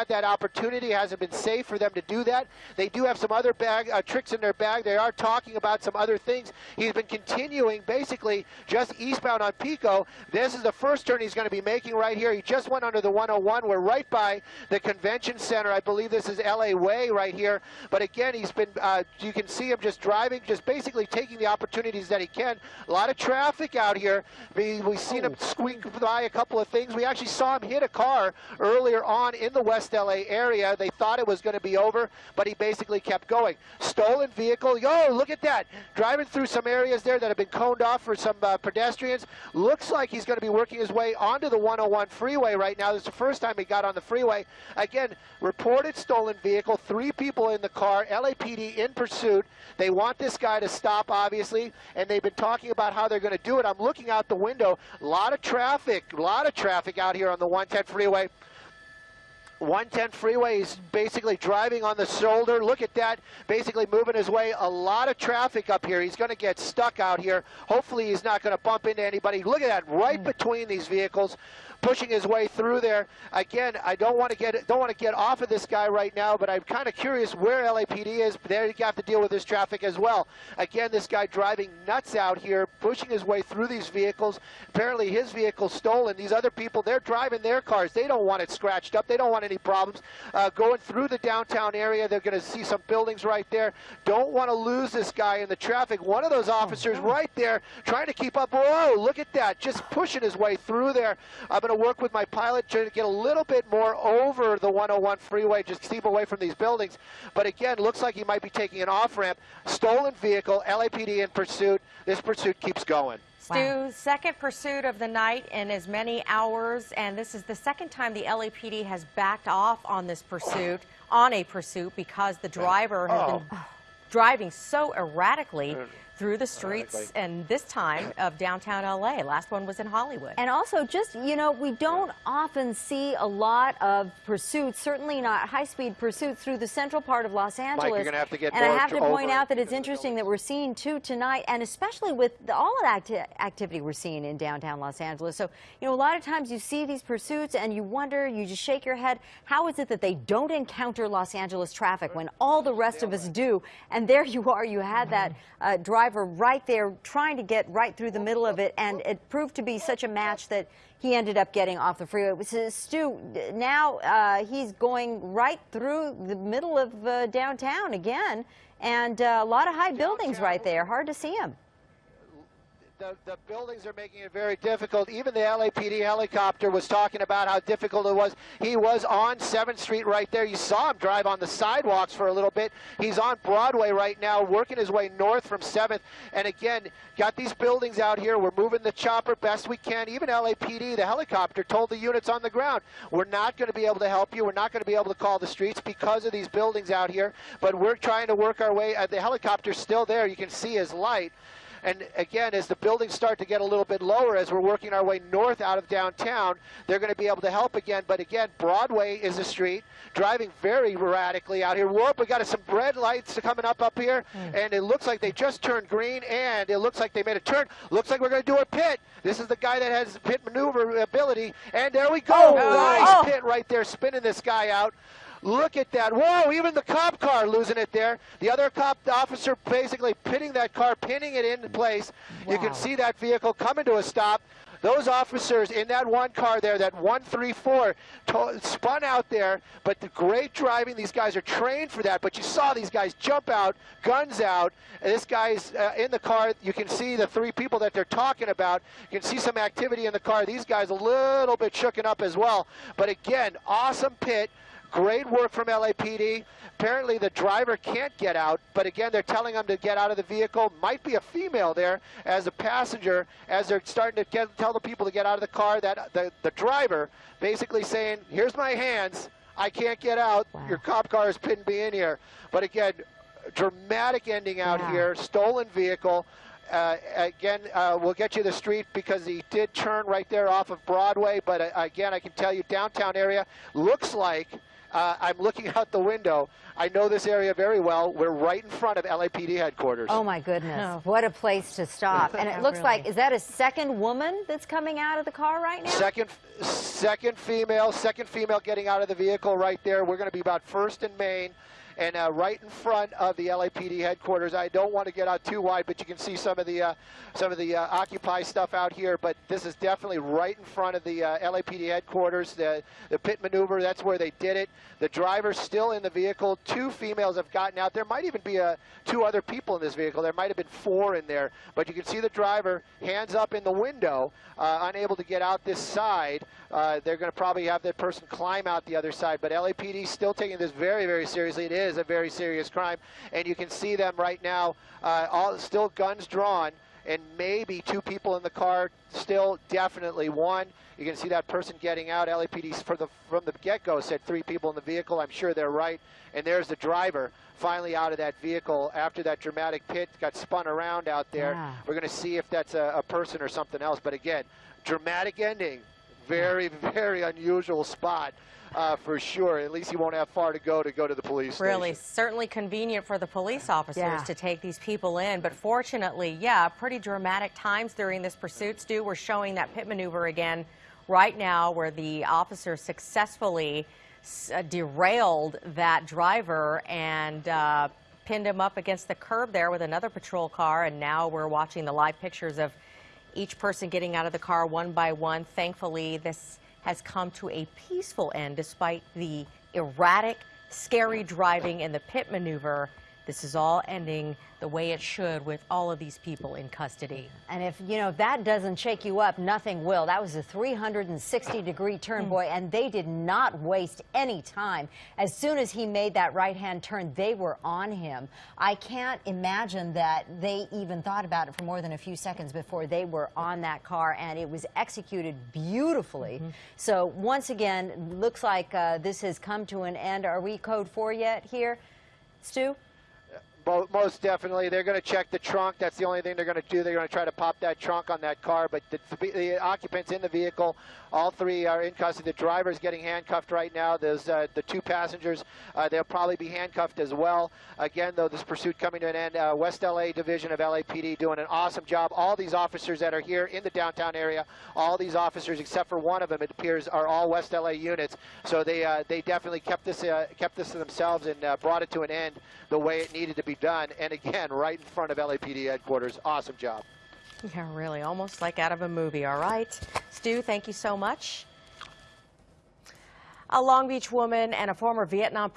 had that opportunity. It hasn't been safe for them to do that. They do have some other bag uh, tricks in their bag. They are talking about some other things. He's been continuing basically just eastbound on Pico. This is the first turn he's going to be making right here. He just went under the 101. We're right by the convention center. I believe this is LA Way right here. But again, he's been, uh, you can see him just driving, just basically taking the opportunities that he can. A lot of traffic out here. We, we've seen him squeak by a couple of things. We actually saw him hit a car earlier on in the West West LA area. They thought it was going to be over, but he basically kept going. Stolen vehicle. Yo, look at that. Driving through some areas there that have been coned off for some uh, pedestrians. Looks like he's going to be working his way onto the 101 freeway right now. This is the first time he got on the freeway. Again, reported stolen vehicle. Three people in the car. LAPD in pursuit. They want this guy to stop, obviously, and they've been talking about how they're going to do it. I'm looking out the window. A lot of traffic. A lot of traffic out here on the 110 freeway. 110 freeway is basically driving on the shoulder. Look at that, basically moving his way. A lot of traffic up here. He's going to get stuck out here. Hopefully he's not going to bump into anybody. Look at that, right mm. between these vehicles pushing his way through there. Again, I don't want to get don't want to get off of this guy right now, but I'm kind of curious where LAPD is. There you have to deal with this traffic as well. Again, this guy driving nuts out here, pushing his way through these vehicles. Apparently, his vehicle stolen. These other people, they're driving their cars. They don't want it scratched up. They don't want any problems. Uh, going through the downtown area, they're going to see some buildings right there. Don't want to lose this guy in the traffic. One of those officers right there trying to keep up. Whoa, look at that, just pushing his way through there. I'm going to to work with my pilot to get a little bit more over the 101 freeway, just keep away from these buildings. But again, looks like he might be taking an off-ramp. Stolen vehicle, LAPD in pursuit. This pursuit keeps going. Stu, wow. second pursuit of the night in as many hours, and this is the second time the LAPD has backed off on this pursuit, on a pursuit, because the driver has oh. been driving so erratically through the streets and this time of downtown LA. Last one was in Hollywood. And also just, you know, we don't often see a lot of pursuits, certainly not high-speed pursuits through the central part of Los Angeles. Mike, you're gonna have to get and I have to point out that it's interesting that we're seeing two tonight, and especially with the, all of the acti activity we're seeing in downtown Los Angeles. So, you know, a lot of times you see these pursuits and you wonder, you just shake your head, how is it that they don't encounter Los Angeles traffic when all the rest of us do? And there you are, you had that uh, drive driver right there trying to get right through the middle of it, and it proved to be such a match that he ended up getting off the freeway. So, Stu, now uh, he's going right through the middle of uh, downtown again, and uh, a lot of high buildings right there. Hard to see him the, the buildings are making it very difficult. Even the LAPD helicopter was talking about how difficult it was. He was on 7th Street right there. You saw him drive on the sidewalks for a little bit. He's on Broadway right now, working his way north from 7th. And again, got these buildings out here. We're moving the chopper best we can. Even LAPD, the helicopter, told the units on the ground, we're not going to be able to help you. We're not going to be able to call the streets because of these buildings out here. But we're trying to work our way. Uh, the helicopter's still there. You can see his light. And again, as the buildings start to get a little bit lower, as we're working our way north out of downtown, they're going to be able to help again. But again, Broadway is a street, driving very erratically out here. Whoop, we got some red lights coming up up here, mm. and it looks like they just turned green, and it looks like they made a turn. Looks like we're going to do a pit. This is the guy that has pit maneuver ability, and there we go. Oh, nice oh. pit right there, spinning this guy out. Look at that. Whoa, even the cop car losing it there. The other cop officer basically pinning that car, pinning it into place. Wow. You can see that vehicle coming to a stop. Those officers in that one car there, that 134, spun out there, but the great driving, these guys are trained for that, but you saw these guys jump out, guns out, and this guy's uh, in the car. You can see the three people that they're talking about. You can see some activity in the car. These guys a little bit shooken up as well. But again, awesome pit. Great work from LAPD. Apparently the driver can't get out, but again, they're telling him to get out of the vehicle. Might be a female there as a passenger, as they're starting to get, tell the people to get out of the car. That the, the driver basically saying, here's my hands, I can't get out. Wow. Your cop car has pinned me in here. But again, dramatic ending out wow. here, stolen vehicle. Uh, again, uh, we'll get you the street because he did turn right there off of Broadway. But uh, again, I can tell you, downtown area looks like Uh, I'm looking out the window. I know this area very well. We're right in front of LAPD headquarters. Oh my goodness, No. what a place to stop. And it Yeah, looks like, is that a second woman that's coming out of the car right now? Second, second female, second female getting out of the vehicle right there. We're going to be about first in main, and uh, right in front of the LAPD headquarters. I don't want to get out too wide, but you can see some of the uh, some of the uh, Occupy stuff out here. But this is definitely right in front of the uh, LAPD headquarters. The the pit maneuver. That's where they did it. The driver's still in the vehicle. Two females have gotten out. There might even be uh, two other people in this vehicle. There might have been four in there. But you can see the driver hands up in the window, uh, unable to get out this side. They're going to probably have that person climb out the other side. But LAPD still taking this very, very seriously. It is a very serious crime, and you can see them right now, uh, all still guns drawn, and maybe two people in the car. Still, definitely one. You can see that person getting out. LAPD from the from the get-go said three people in the vehicle. I'm sure they're right. And there's the driver finally out of that vehicle after that dramatic pit got spun around out there. Yeah. We're going to see if that's a, a person or something else. But again, dramatic ending. Very, very unusual spot uh, for sure. At least he won't have far to go to go to the police Really, station. certainly convenient for the police officers Yeah. to take these people in. But fortunately, yeah, pretty dramatic times during this pursuit. Stu, we're showing that pit maneuver again right now where the officer successfully s- uh, derailed that driver and uh, pinned him up against the curb there with another patrol car. And now we're watching the live pictures of each person getting out of the car one by one. Thankfully, this has come to a peaceful end despite the erratic, scary driving and the pit maneuver. This is all ending the way it should with all of these people in custody. And if, you know, if that doesn't shake you up, nothing will. That was a 360 degree turn, boy, and they did not waste any time. As soon as he made that right hand turn, they were on him. I can't imagine that they even thought about it for more than a few seconds before they were on that car, and it was executed beautifully. So, once again, looks like uh, this has come to an end. Are we code four yet here, Stu? Mo- Most definitely. They're going to check the trunk. That's the only thing they're going to do. They're going to try to pop that trunk on that car. But the, the occupants in the vehicle, all three are in custody. The driver's getting handcuffed right now. There's uh, the two passengers. Uh, they'll probably be handcuffed as well. Again, though, this pursuit coming to an end. Uh, West LA Division of LAPD doing an awesome job. All these officers that are here in the downtown area, all these officers except for one of them, it appears, are all West LA units. So they uh, they definitely kept this uh, kept this to themselves and uh, brought it to an end the way it needed to be done. And again, right in front of LAPD headquarters. Awesome job. Yeah, really, almost like out of a movie. All right. Stu, thank you so much. A Long Beach woman and a former Vietnam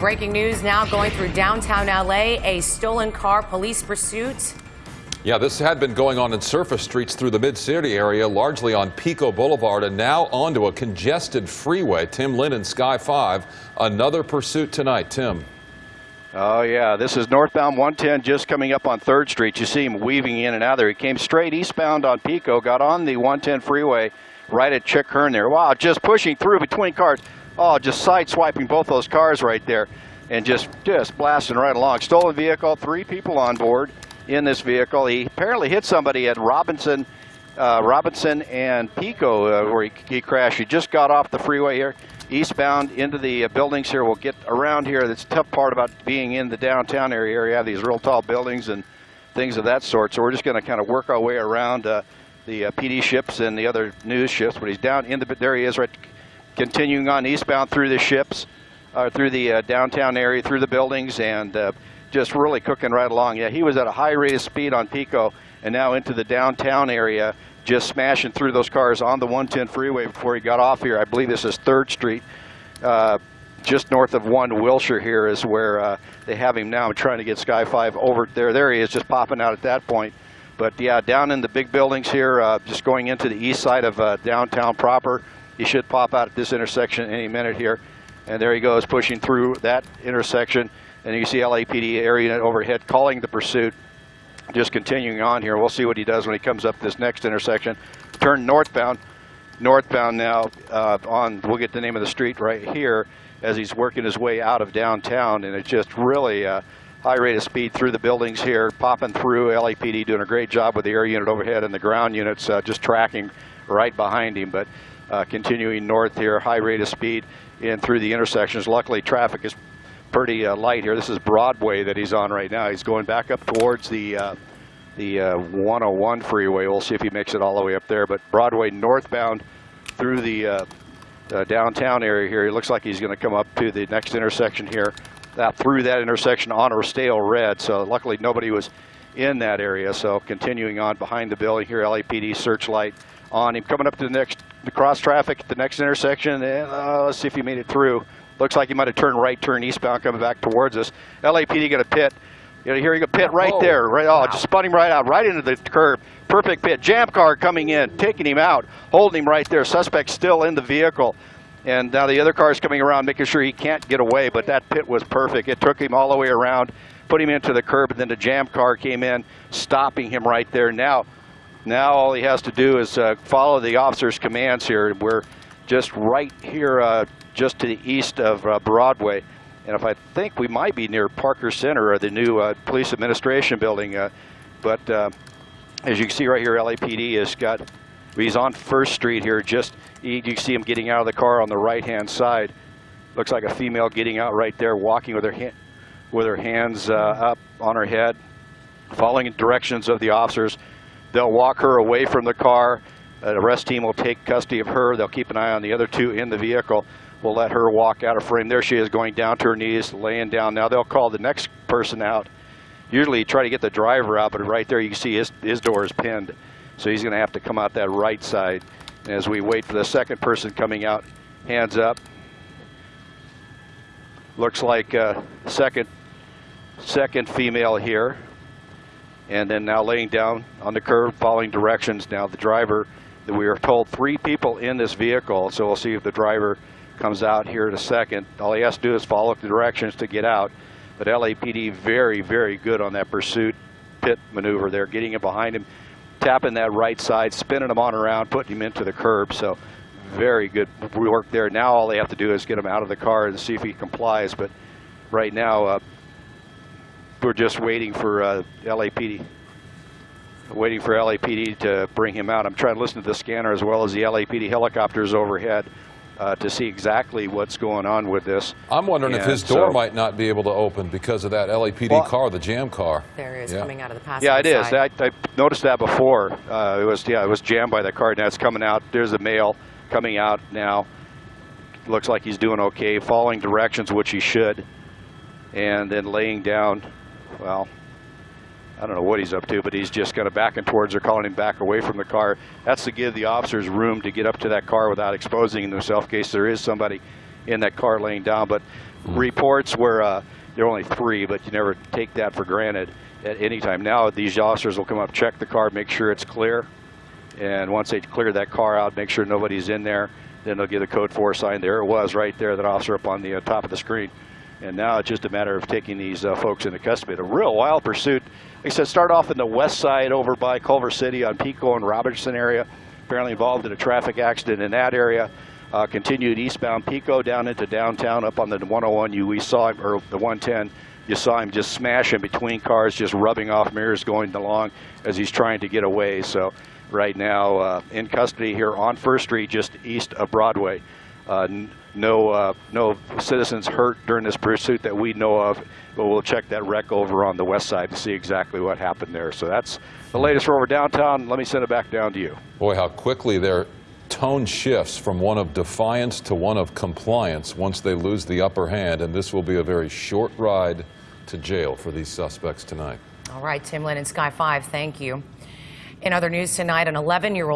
Breaking news now going through downtown LA, a stolen car police pursuit. Yeah, this had been going on in surface streets through the mid-city area, largely on Pico Boulevard, and now onto a congested freeway. Tim Lynn and Sky 5, another pursuit tonight. Tim. Oh, yeah. This is northbound 110 just coming up on 3rd Street. You see him weaving in and out there. He came straight eastbound on Pico, got on the 110 freeway right at Chick Hearn there. Wow, just pushing through between cars. Oh, just side swiping both those cars right there and just, just blasting right along. Stolen vehicle, three people on board in this vehicle. He apparently hit somebody at Robinson, uh, Robinson and Pico uh, where he, he crashed. He just got off the freeway here, eastbound into the uh, buildings here. We'll get around here. That's tough part about being in the downtown area. You have these real tall buildings and things of that sort. So we're just going to kind of work our way around uh, the uh, PD ships and the other news ships. But he's down in the, there he is right, continuing on eastbound through the ships, uh, through the uh, downtown area, through the buildings and uh, just really cooking right along. Yeah, he was at a high rate of speed on Pico and now into the downtown area, just smashing through those cars on the 110 freeway before he got off here. I believe this is 3rd Street. Uh, just north of 1 Wilshire here is where uh, they have him now. I'm trying to get Sky 5 over there. There he is, just popping out at that point. But yeah, down in the big buildings here, uh, just going into the east side of downtown proper. He should pop out at this intersection any minute here. And there he goes, pushing through that intersection. And you see LAPD area overhead calling the pursuit. Just continuing on here. We'll see what he does when he comes up this next intersection. Turn northbound. Northbound now uh, on, we'll get the name of the street right here as he's working his way out of downtown. And it's just really a high rate of speed through the buildings here, popping through. LAPD doing a great job with the air unit overhead and the ground units uh, just tracking right behind him. But uh, continuing north here, high rate of speed in through the intersections. Luckily, traffic is pretty uh, light here. This is Broadway that he's on right now. He's going back up towards the uh, the uh, 101 freeway. We'll see if he makes it all the way up there. But Broadway northbound through the uh, uh, downtown area here. He looks like he's going to come up to the next intersection here. That through that intersection on Rostale Red. So luckily nobody was in that area. So continuing on behind the building here, LAPD searchlight on him. Coming up to the next the cross traffic at the next intersection. And, uh, let's see if he made it through. Looks like he might have turned right, turned eastbound, coming back towards us. LAPD got a pit. You know, hearing a pit right there. Right, oh, just spun him right out, right into the curb. Perfect pit. Jam car coming in, taking him out, holding him right there. Suspect still in the vehicle. And now the other car is coming around, making sure he can't get away. But that pit was perfect. It took him all the way around, put him into the curb, and then the jam car came in, stopping him right there. Now, now all he has to do is uh, follow the officer's commands here. We're just right here, uh, just to the east of uh, Broadway. And if I think we might be near Parker Center or the new uh, police administration building. uh, but uh, as you can see right here, LAPD has got, he's on First Street here. Just you see him getting out of the car on the right-hand side. Looks like a female getting out right there, walking with her with her hands up on her head, following directions of the officers. They'll walk her away from the car. An arrest team will take custody of her. They'll keep an eye on the other two in the vehicle. We'll let her walk out of frame. There she is going down to her knees, laying down. Now they'll call the next person out. Usually try to get the driver out, but right there you can see his, his door is pinned. So he's going to have to come out that right side. And as we wait for the second person coming out, hands up. Looks like uh, second, second female here and then now laying down on the curb, following directions. Now the driver, that we are told three people in this vehicle, so we'll see if the driver comes out here in a second. All he has to do is follow the directions to get out. But LAPD very, very good on that pursuit pit maneuver there, getting him behind him, tapping that right side, spinning him on around, putting him into the curb. So very good work there. Now all they have to do is get him out of the car and see if he complies. But right now, uh, we're just waiting for uh, LAPD. Waiting for LAPD to bring him out. I'm trying to listen to the scanner as well as the LAPD helicopters overhead uh, to see exactly what's going on with this. I'm wondering if his door so- might not be able to open because of that LAPD Well- car, the jam car. There he is Yeah. coming out of the passenger Yeah, it is. side. I, I noticed that before. Uh, it was yeah, it was jammed by the car. Now it's coming out. There's a male coming out now. Looks like he's doing okay, following directions, which he should, and then laying down. Well, I don't know what he's up to, but he's just kind of backing towards her, calling him back away from the car. That's to give the officers room to get up to that car without exposing themselves in case there is somebody in that car laying down. But reports where uh, there are only three, but you never take that for granted at any time. Now these officers will come up, check the car, make sure it's clear, and once they clear that car out, make sure nobody's in there, then they'll give the code 4 sign. There it was right there, that officer up on the uh, top of the screen. And now it's just a matter of taking these uh, folks into custody. A real wild pursuit. Like I said, start off in the west side over by Culver City on Pico and Robertson area. Apparently involved in a traffic accident in that area. Uh, continued eastbound Pico down into downtown up on the 101. You we saw him, or the 110. You saw him just smashing between cars, just rubbing off mirrors going along as he's trying to get away. So right now uh, in custody here on First Street, just east of Broadway. Uh, no, uh, no citizens hurt during this pursuit that we know of, but we'll check that wreck over on the west side to see exactly what happened there. So that's the latest for over downtown. Let me send it back down to you. Boy, how quickly their tone shifts from one of defiance to one of compliance once they lose the upper hand, and this will be a very short ride to jail for these suspects tonight. All right, Tim Lynn and Sky 5, thank you. In other news tonight, an 11 year old